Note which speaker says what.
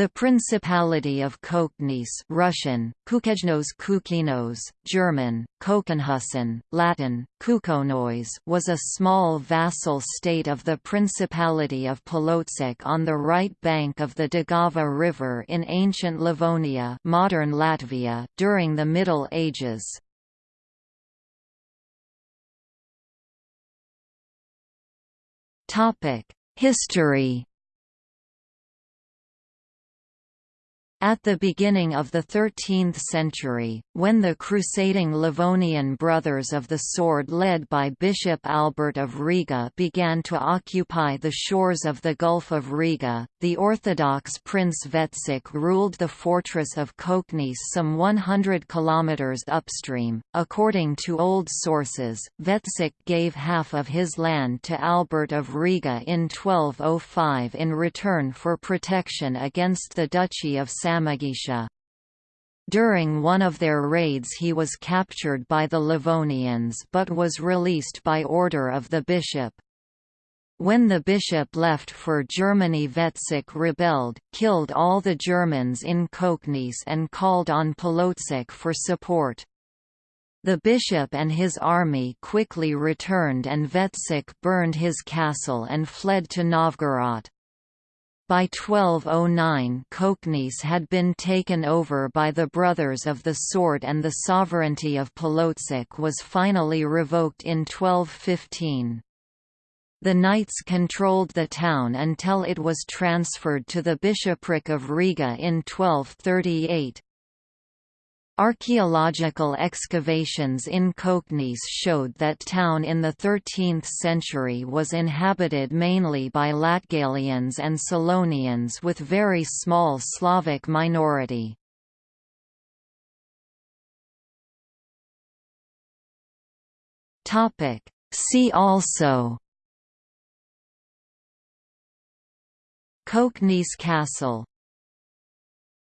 Speaker 1: The Principality of Koknese Russian, Kukejnos Kukinos, German, Kokenhusen, Latin, Kukonois was a small vassal state of the Principality of Polotsk on the right bank of the Daugava River in ancient Livonia modern Latvia during the Middle Ages. History At the beginning of the 13th century, when the crusading Livonian Brothers of the Sword led by Bishop Albert of Riga began to occupy the shores of the Gulf of Riga, the Orthodox Prince Vetsik ruled the fortress of Koknese some 100 kilometers upstream. According to old sources, Vetsik gave half of his land to Albert of Riga in 1205 in return for protection against the Duchy of Samogitia. During one of their raids he was captured by the Livonians but was released by order of the bishop. When the bishop left for Germany Vetsik rebelled, killed all the Germans in Koknese and called on Polotsk for support. The bishop and his army quickly returned and Vetsik burned his castle and fled to Novgorod. By 1209 Koknese had been taken over by the Brothers of the Sword and the sovereignty of Polotsk was finally revoked in 1215. The knights controlled the town until it was transferred to the bishopric of Riga in 1238. Archaeological excavations in Koknese showed that town in the 13th century was inhabited mainly by Latgalians and Selonians with very small Slavic minority. See also Koknese Castle